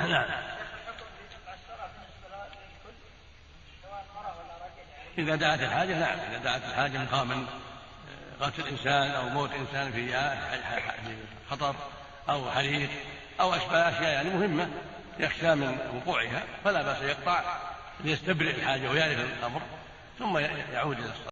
نعم إذا دعت الحاجة نعم إذا دعت الحاجة مقام قتل آه، إنسان أو موت إنسان في خطر أو حريق أو أشباه أشياء يعني مهمة يخشى من وقوعها فلا بأس يقطع ليستبرئ الحاجة ويعرف الأمر ثم يعود إلى الصلاة.